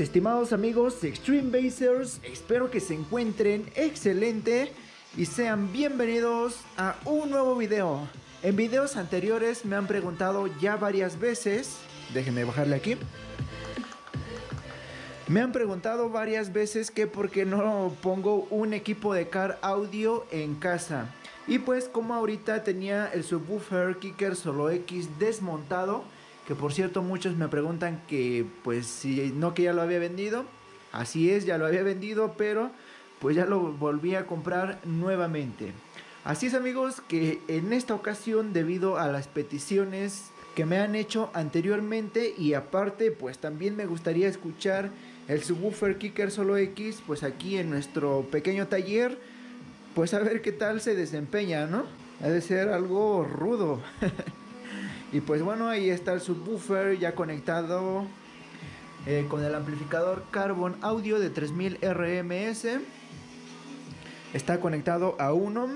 estimados amigos Extreme Basers, espero que se encuentren excelente y sean bienvenidos a un nuevo video. En videos anteriores me han preguntado ya varias veces, déjenme bajarle aquí. Me han preguntado varias veces que por qué no pongo un equipo de car audio en casa. Y pues como ahorita tenía el subwoofer Kicker Solo X desmontado, que por cierto muchos me preguntan que pues si no que ya lo había vendido, así es, ya lo había vendido, pero pues ya lo volví a comprar nuevamente. Así es amigos que en esta ocasión debido a las peticiones que me han hecho anteriormente y aparte pues también me gustaría escuchar el subwoofer Kicker Solo X pues aquí en nuestro pequeño taller pues a ver qué tal se desempeña, ¿no? Ha de ser algo rudo. Y pues bueno, ahí está el subwoofer ya conectado eh, con el amplificador Carbon Audio de 3000 RMS. Está conectado a uno.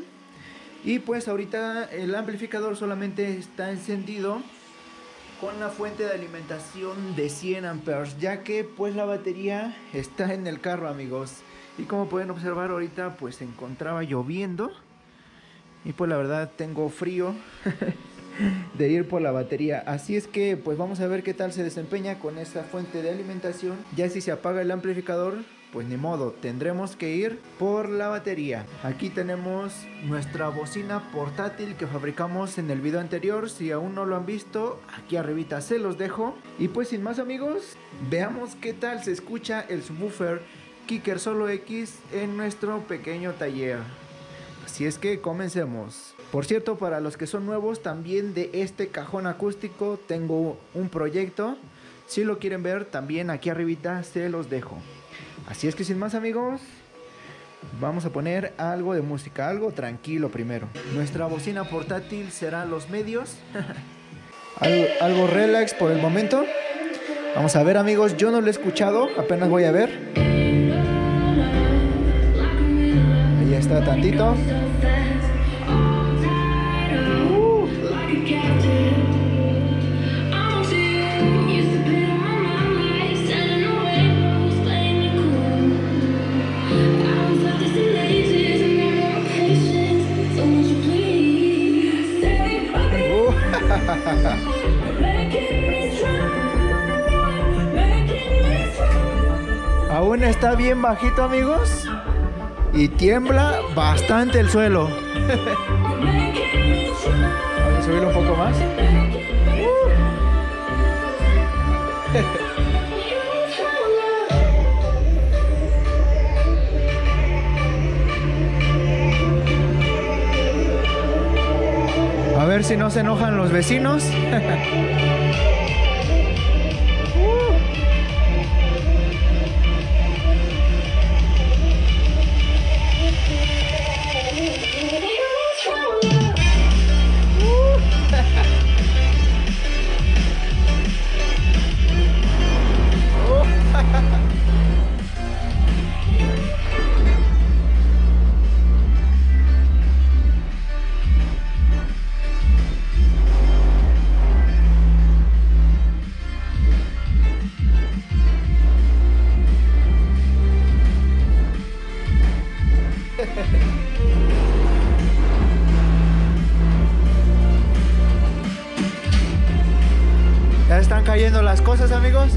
Y pues ahorita el amplificador solamente está encendido con la fuente de alimentación de 100 amperes ya que pues la batería está en el carro amigos y como pueden observar ahorita pues se encontraba lloviendo y pues la verdad tengo frío de ir por la batería. Así es que pues vamos a ver qué tal se desempeña con esa fuente de alimentación. Ya si se apaga el amplificador, pues ni modo, tendremos que ir por la batería. Aquí tenemos nuestra bocina portátil que fabricamos en el video anterior. Si aún no lo han visto, aquí arribita se los dejo. Y pues sin más amigos, veamos qué tal se escucha el subwoofer Kicker Solo X en nuestro pequeño taller. Así es que comencemos. Por cierto, para los que son nuevos, también de este cajón acústico tengo un proyecto. Si lo quieren ver, también aquí arribita se los dejo. Así es que sin más amigos, vamos a poner algo de música, algo tranquilo primero. Nuestra bocina portátil será los medios. algo, algo relax por el momento. Vamos a ver amigos, yo no lo he escuchado, apenas voy a ver. Está tantito. Aún está bien bajito amigos y tiembla bastante el suelo. Vamos a subirlo un poco más. A ver si no se enojan los vecinos. cosas, amigos.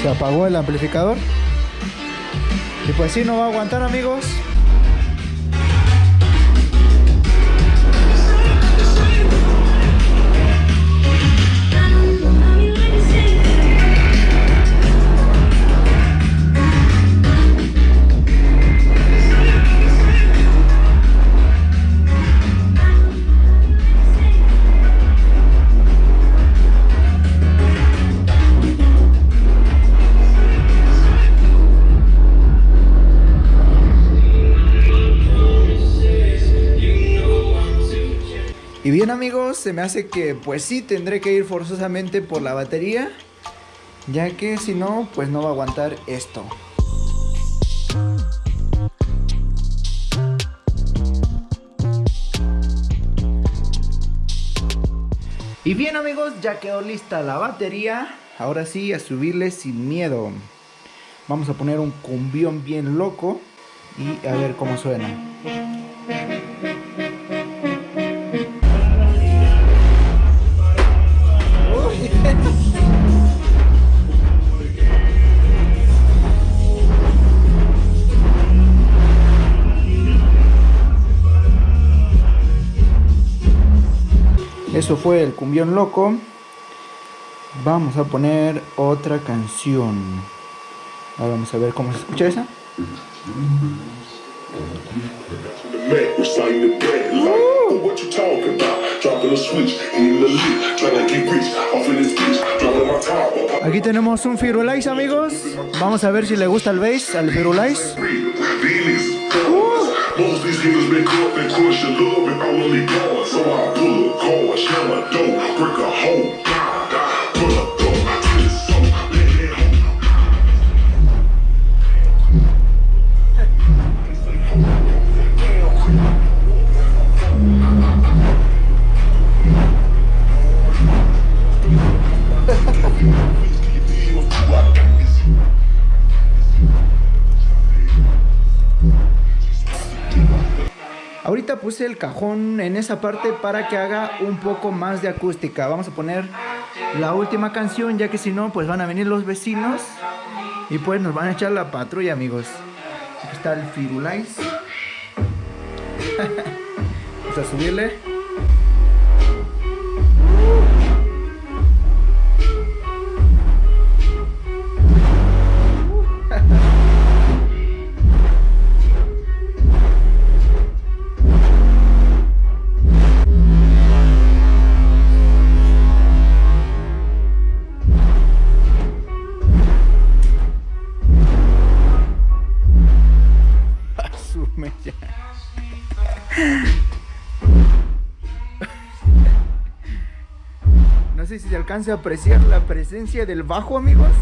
Se apagó el amplificador. Y pues sí, no va a aguantar, amigos. Bien amigos, se me hace que pues sí tendré que ir forzosamente por la batería, ya que si no, pues no va a aguantar esto. Y bien amigos, ya quedó lista la batería. Ahora sí, a subirle sin miedo. Vamos a poner un cumbión bien loco y a ver cómo suena. Eso fue el cumbión loco. Vamos a poner otra canción. Ahora vamos a ver cómo se escucha esa. Aquí tenemos un Firulais amigos. Vamos a ver si le gusta el bass al Firulais. Most these niggas been caught and crush your love and all only gone. So I pull a car, slam a door, break a hole, pull Puse el cajón en esa parte para que haga un poco más de acústica. Vamos a poner la última canción, ya que si no, pues van a venir los vecinos y pues nos van a echar la patrulla, amigos. Aquí está el Firulais. Vamos a subirle. No sé si se alcance a apreciar la presencia del bajo, amigos.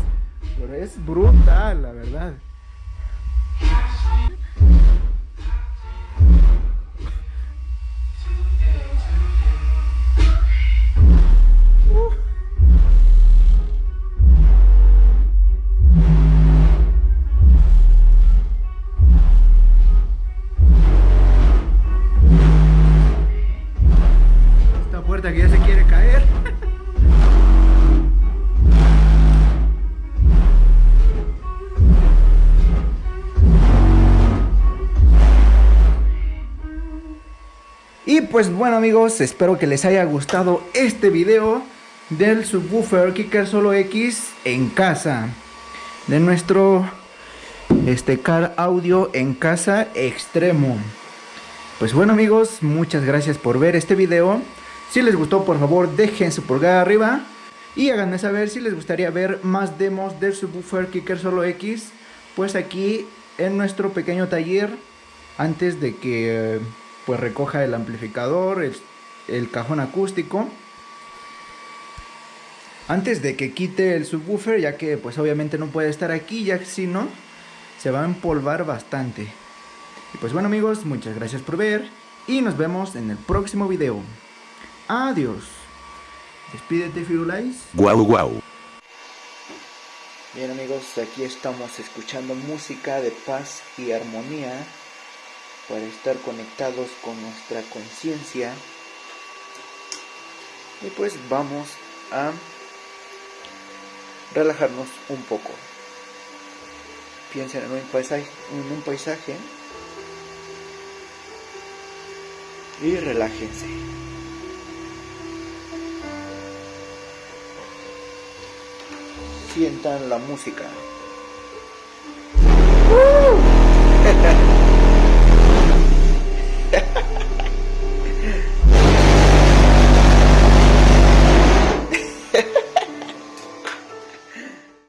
Pero es brutal, la verdad. Y pues bueno amigos, espero que les haya gustado este video del subwoofer Kicker Solo X en casa. De nuestro este car audio en casa extremo. Pues bueno amigos, muchas gracias por ver este video. Si les gustó, por favor, dejen su pulgar arriba. Y háganme saber si les gustaría ver más demos del subwoofer Kicker Solo X. Pues aquí en nuestro pequeño taller. Antes de que pues recoja el amplificador, el, el cajón acústico. Antes de que quite el subwoofer, ya que pues obviamente no puede estar aquí, ya que si no, se va a empolvar bastante. Y pues bueno amigos, muchas gracias por ver y nos vemos en el próximo video. Adiós. Despídete, Firulais. Guau, guau. Bien amigos, aquí estamos escuchando música de paz y armonía para estar conectados con nuestra conciencia. Y pues vamos a relajarnos un poco. Piensen en un paisaje, en un paisaje y relájense. sientan la música.